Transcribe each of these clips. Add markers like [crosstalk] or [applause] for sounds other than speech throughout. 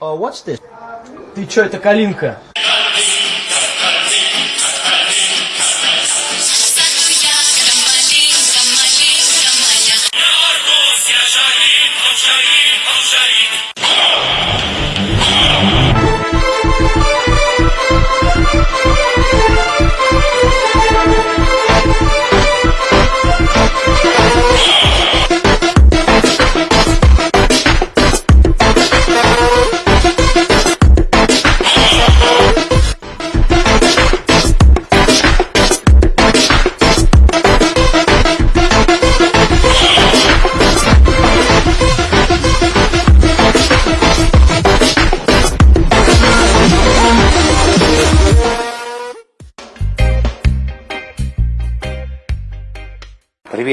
Oh, what's this? Ты чё, это калинка?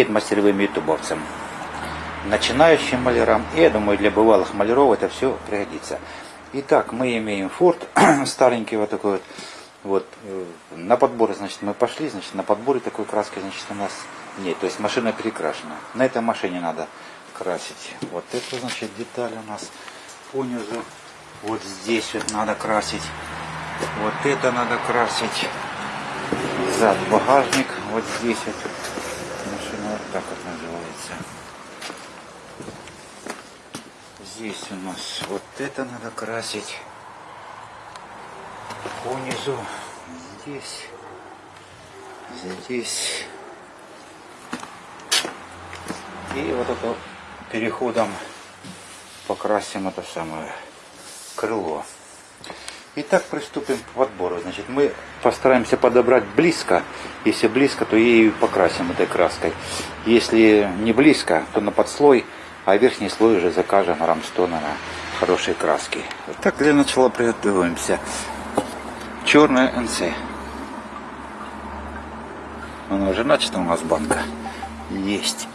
Привет мастеровым ютубовцам, начинающим малярам и, я думаю, для бывалых маляров это все пригодится. Итак, мы имеем форт [clears throat] старенький вот такой вот. Вот, э, на подборы, значит, мы пошли, значит, на подборе такой краски, значит, у нас нет, то есть машина перекрашена. На этой машине надо красить. Вот это, значит, деталь у нас понизу. Вот здесь вот надо красить. Вот это надо красить. Зад багажник. Вот здесь вот машина вот так вот называется. Здесь у нас вот это надо красить. По низу. Здесь. Здесь. И вот это переходом покрасим это самое крыло. Итак, приступим к подбору. Значит, мы постараемся подобрать близко. Если близко, то ею покрасим этой краской. Если не близко, то на подслой, а верхний слой уже закажем рамстона на хорошей краски. Так, для начала приготовимся. Черная НС. Она уже начата у нас банка. Есть.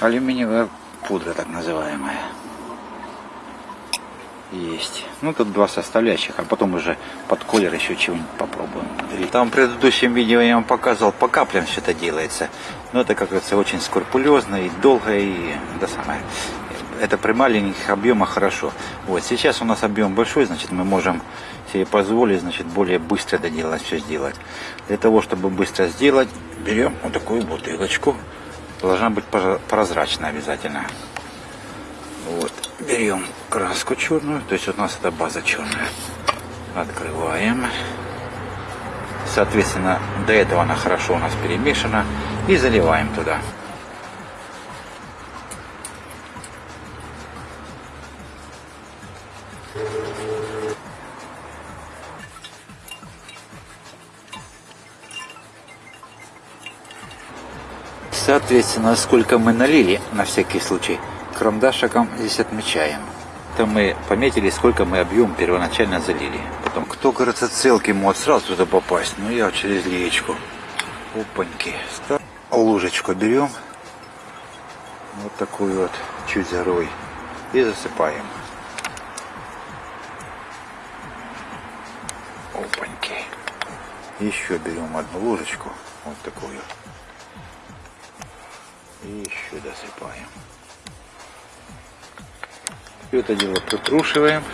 Алюминиевая пудра, так называемая. Есть. Ну, тут два составляющих, а потом уже под колер еще чего-нибудь попробуем. Там в предыдущем видео я вам показывал, по каплям все это делается. Но это, как говорится, очень скрупулезно и долго, и да самое. Это при маленьких объемах хорошо. Вот, сейчас у нас объем большой, значит, мы можем себе позволить, значит, более быстро доделать, все сделать. Для того, чтобы быстро сделать, берем вот такую бутылочку. Должна быть прозрачная обязательно. Вот, берем краску черную, то есть у нас это база черная. Открываем. Соответственно, до этого она хорошо у нас перемешана. И заливаем туда. Соответственно, сколько мы налили, на всякий случай, карандашиком здесь отмечаем. То мы пометили, сколько мы объем первоначально залили. Потом, кто, кажется, целки может сразу туда попасть, ну я через леечку. Опаньки. Лужечку берем. Вот такую вот, чуть зарой. И засыпаем. Опаньки. Еще берем одну ложечку. Вот такую. И еще досыпаем. Все это дело притрушиваем.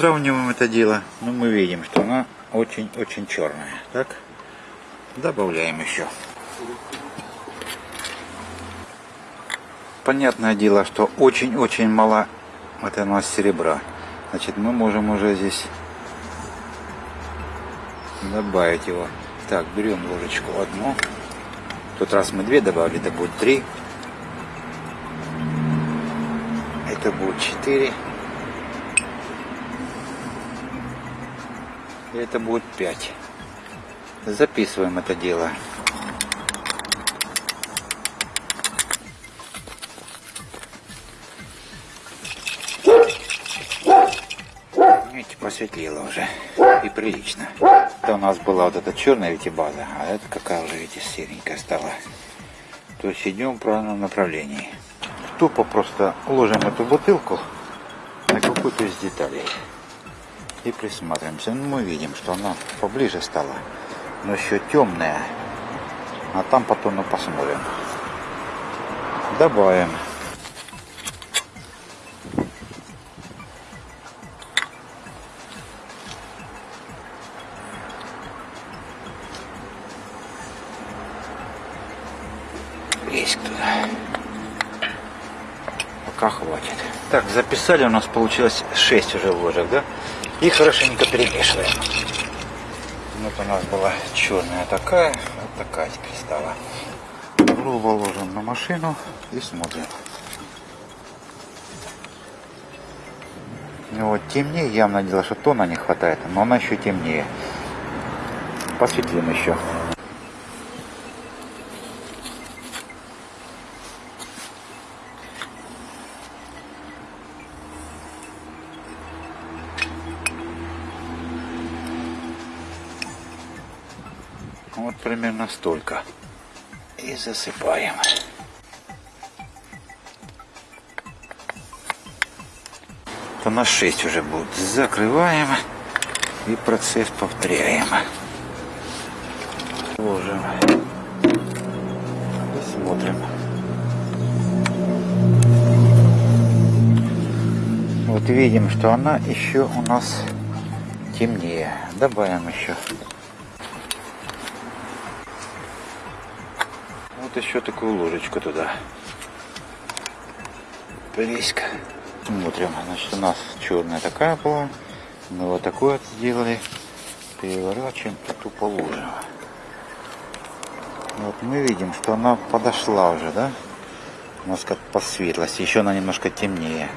Сравниваем это дело, но мы видим, что она очень-очень черная. Так, добавляем еще. Понятное дело, что очень-очень мало это у нас серебра. Значит, мы можем уже здесь добавить его. Так, берем ложечку одну. В тот раз мы две добавили, это будет три. Это будет четыре. И это будет 5. Записываем это дело. Видите, посветлело уже. И прилично. Это у нас была вот эта черная видите, база, а это какая уже, видите, серенькая стала. То есть идем в правильном направлении. Тупо просто ложим эту бутылку на какую-то из деталей. И присматриваемся. Ну, мы видим, что она поближе стала. Но еще темная. А там потом мы посмотрим. Добавим. Есть туда. Пока хватит. Так, записали, у нас получилось 6 уже ложек, да? И хорошенько перемешиваем. Вот у нас была черная такая, вот такая теперь стала. Грубо ложим на машину и смотрим. Ну вот темнее, явно дело, что тона не хватает, но она еще темнее. Посветлим еще. Столько. И засыпаем. То на 6 уже будет. Закрываем. И процесс повторяем. Ложим. И смотрим. Вот видим, что она еще у нас темнее. Добавим еще. Еще такую ложечку туда. Близко. Смотрим. Значит, у нас черная такая была. Мы вот такую сделали. Переворачиваем, тут тупо ложим. Вот мы видим, что она подошла уже, да? У нас как по светлости. Еще она немножко темнее.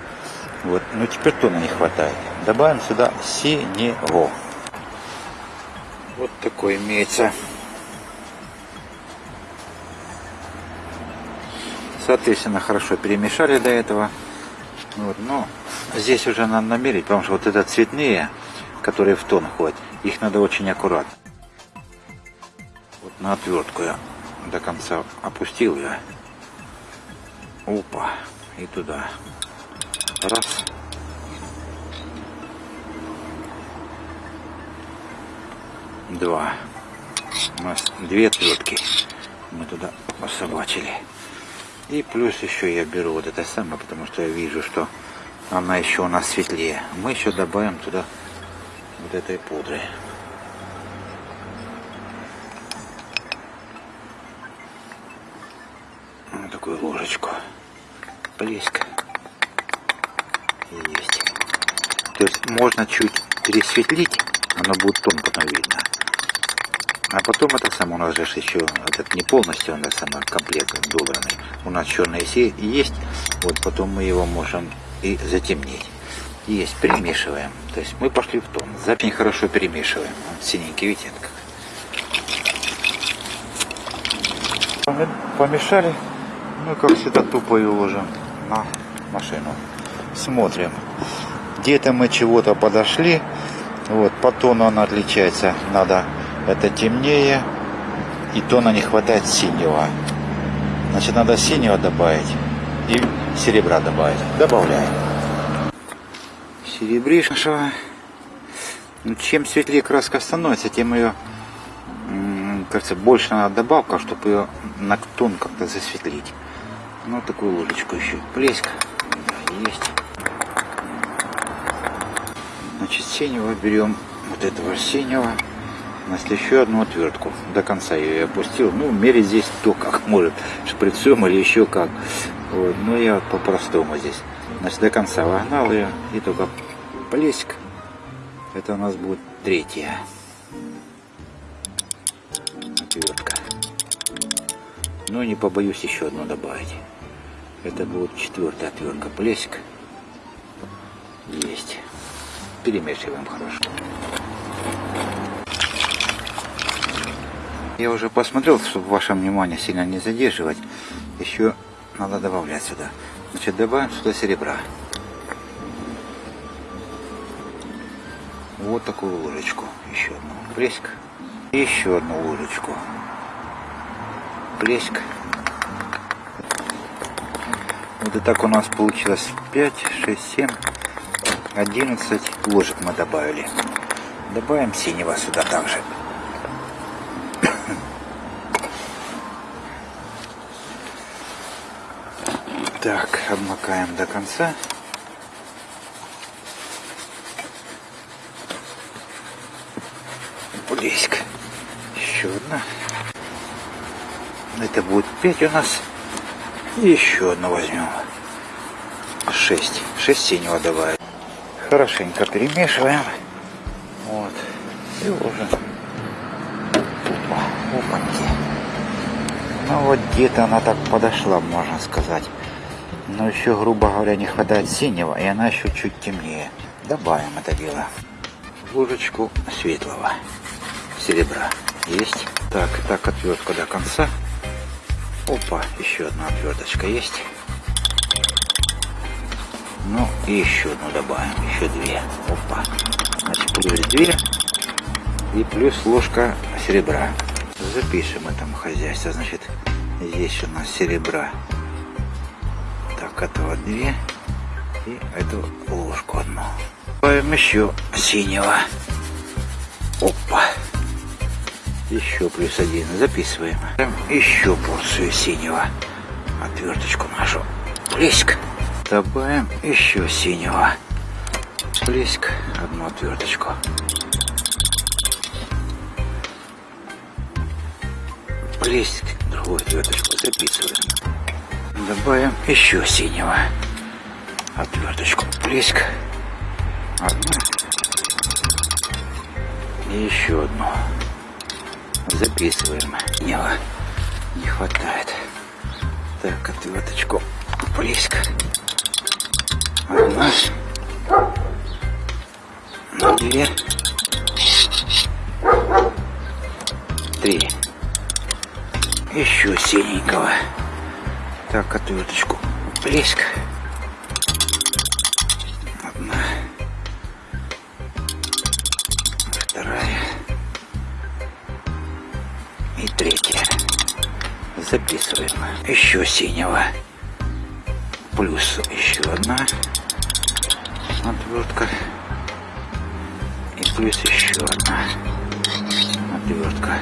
Вот. Но теперь тона не хватает. Добавим сюда синего. Вот такой имеется. Соответственно, хорошо перемешали до этого. Вот, но здесь уже надо намерить, потому что вот это цветные, которые в тон ходят, их надо очень аккуратно. Вот на отвертку я до конца опустил я. Опа. И туда. Раз. Два. У нас две отвертки. Мы туда пособачили. И плюс еще я беру вот это самое, потому что я вижу, что она еще у нас светлее. Мы еще добавим туда вот этой пудры. Вот такую ложечку. Близко. Есть. То есть можно чуть пересветлить, оно будет тон потом видно. А потом это самое, у нас же еще этот не полностью, он самый комплект добранный. У нас черный есть, вот потом мы его можем и затемнить. Есть, перемешиваем. То есть мы пошли в тон. Запень хорошо перемешиваем. Вот синенький, видите, как. Помешали. Ну, как всегда, тупо и ложим на машину. Смотрим. Где-то мы чего-то подошли. Вот, по тону она отличается. Надо это темнее, и тона не хватает синего. Значит, надо синего добавить и серебра добавить. Добавляем. Серебришного. Ну, чем светлее краска становится, тем ее, кажется, больше надо добавка, чтобы ее на тон как-то засветлить. Ну, такую ложечку еще. Плеск. Есть. Значит, синего берем вот этого синего. Значит, еще одну отвертку. До конца я ее опустил. Ну, мерить здесь то как может. Шприцом или еще как. Вот. Но я вот по-простому здесь. Значит, до конца вогнал ее. И только плеск. Это у нас будет третья отвертка. Но не побоюсь еще одну добавить. Это будет четвертая отвертка. Плеск. Есть. Перемешиваем хорошо. Я уже посмотрел, чтобы ваше внимание сильно не задерживать. Еще надо добавлять сюда. Значит, добавим сюда серебра. вот такую ложечку. Еще одну. Плеск. Еще одну ложечку. Плеск. Вот и так у нас получилось 5, 6, 7, 11 ложек мы добавили. Добавим синего сюда также. Так, обмакаем до конца. Близко. Еще одна. Это будет 5 у нас. Еще одну возьмем. 6. 6 синего добавим. Хорошенько перемешиваем. Вот. И уже. Опа, опаньки. Ну вот где-то она так подошла, можно сказать. Но еще, грубо говоря, не хватает синего, и она еще чуть темнее. Добавим это дело. Ложечку светлого серебра. Есть. Так, так, отвертка до конца. Опа, еще одна отверточка есть. Ну, и еще одну добавим, еще две. Опа. Значит, плюс две и плюс ложка серебра. Запишем этому хозяйство. Значит, здесь у нас серебра этого две. И эту ложку одну. Добавим еще синего. Опа. Еще плюс один. Записываем. Еще порцию синего. Отверточку нашу. Плеск. Добавим еще синего. Плеск. Одну отверточку. Плеск. Другую отверточку записываем. Добавим еще синего. Отверточку плеск. Одну. И еще одну. Записываем. Синего не хватает. Так, отверточку плеск. Одна. Две. Три. Еще синенького. Так, отверточку. Плеск. Одна. Вторая. И третья. Записываем. Еще синего. Плюс еще одна отвертка. И плюс еще одна отвертка.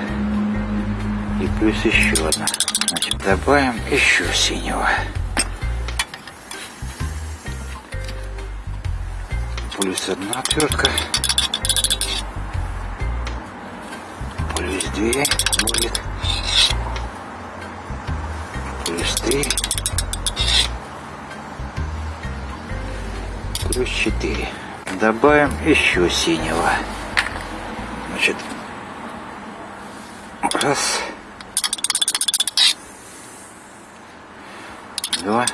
И плюс еще одна. Значит, добавим еще синего. Плюс одна отвертка. Плюс две будет. Плюс три. Плюс четыре. Добавим еще синего. Значит, раз. Два,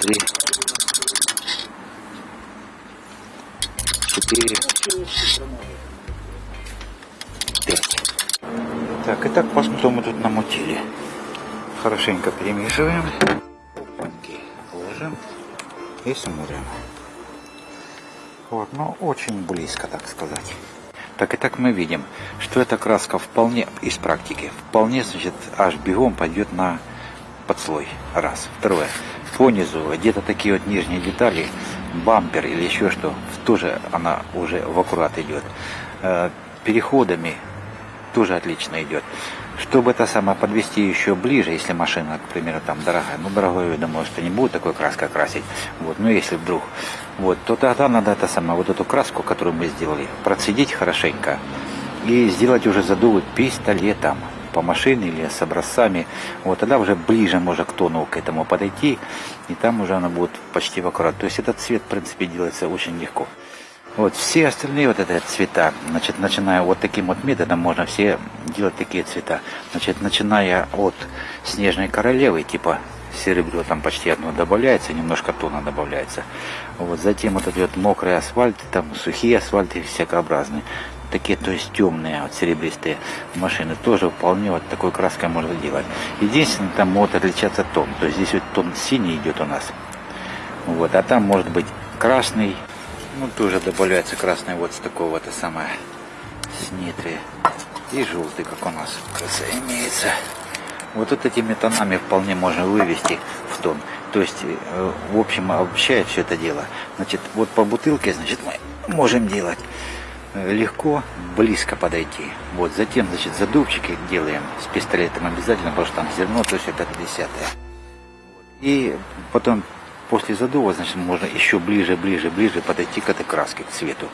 три, четыре, пять. Так, и так посмотрим мы тут намутили. Хорошенько перемешиваем. Опаньки ложим и смотрим. Вот, ну очень близко, так сказать. Так и так мы видим, что эта краска вполне из практики, вполне, значит, аж бегом пойдет на подслой. Раз. Второе. По низу где-то такие вот нижние детали, бампер или еще что, тоже она уже в аккурат идет. Э, переходами тоже отлично идет. Чтобы это самое подвести еще ближе, если машина, к примеру, там дорогая, ну дорогой, я думаю, что не будет такой краской красить, вот, но если вдруг, вот, то тогда надо это самое, вот эту краску, которую мы сделали, процедить хорошенько и сделать уже задувы пистолетом по машине или с образцами, вот тогда уже ближе можно к тону к этому подойти, и там уже она будет почти в аккурат. То есть этот цвет, в принципе, делается очень легко. Вот все остальные вот эти цвета, значит, начиная вот таким вот методом, можно все делать такие цвета. Значит, начиная от снежной королевы, типа серебро там почти одно добавляется, немножко тона добавляется. Вот затем вот эти вот мокрые асфальты, там сухие асфальты всякообразные. Такие, то есть темные, вот серебристые машины тоже вполне вот такой краской можно делать. Единственное, там может отличаться тон. То есть здесь вот тон синий идет у нас. Вот, а там может быть красный. Ну, тоже добавляется красный вот с такого это самое, с нитры. И желтый, как у нас конце имеется. Вот, вот этими тонами вполне можно вывести в тон. То есть, э, в общем, обобщает все это дело. Значит, вот по бутылке, значит, мы можем делать э, легко, близко подойти. Вот, затем, значит, задувчики делаем с пистолетом обязательно, потому что там зерно, то есть это десятое. И потом, после задува, значит, можно еще ближе, ближе, ближе подойти к этой краске, к цвету.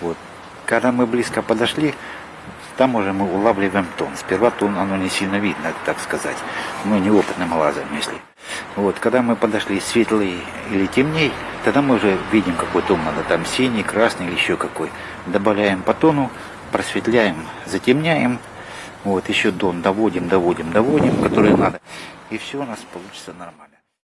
Вот. Когда мы близко подошли, там уже мы улавливаем тон. Сперва тон, оно не сильно видно, так сказать. Ну, неопытным глазом, если. Вот, когда мы подошли светлый или темней, тогда мы уже видим, какой тон надо. Там синий, красный или еще какой. Добавляем по тону, просветляем, затемняем. Вот, еще тон доводим, доводим, доводим, который надо. И все у нас получится нормально.